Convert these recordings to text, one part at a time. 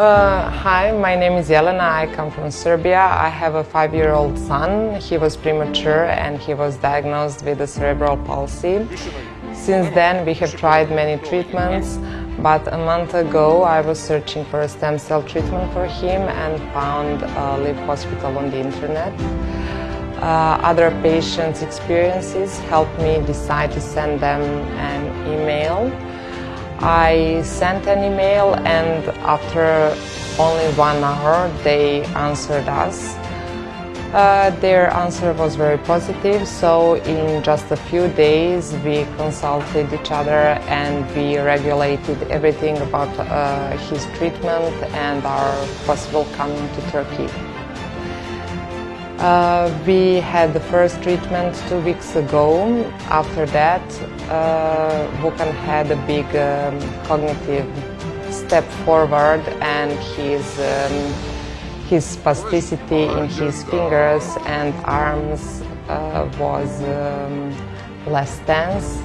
Uh, hi, my name is Jelena. I come from Serbia. I have a five-year-old son. He was premature and he was diagnosed with a cerebral palsy. Since then, we have tried many treatments, but a month ago I was searching for a stem cell treatment for him and found a Liv Hospital on the internet. Uh, other patients' experiences helped me decide to send them an email I sent an email and after only one hour they answered us. Uh, their answer was very positive, so in just a few days we consulted each other and we regulated everything about uh, his treatment and our possible coming to Turkey. Uh, we had the first treatment two weeks ago. After that, uh, Vukan had a big um, cognitive step forward and his, um, his spasticity in his fingers and arms uh, was um, less tense.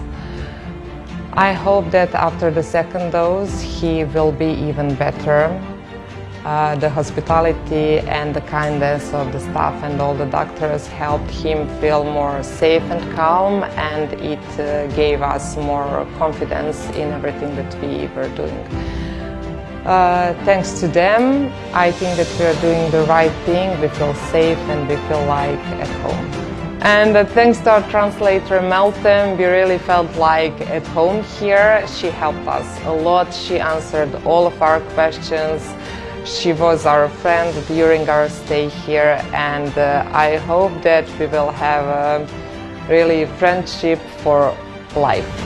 I hope that after the second dose he will be even better. Uh, the hospitality and the kindness of the staff and all the doctors helped him feel more safe and calm and it uh, gave us more confidence in everything that we were doing. Uh, thanks to them, I think that we are doing the right thing, we feel safe and we feel like at home. And uh, thanks to our translator Meltem, we really felt like at home here. She helped us a lot, she answered all of our questions. She was our friend during our stay here and uh, I hope that we will have a really friendship for life.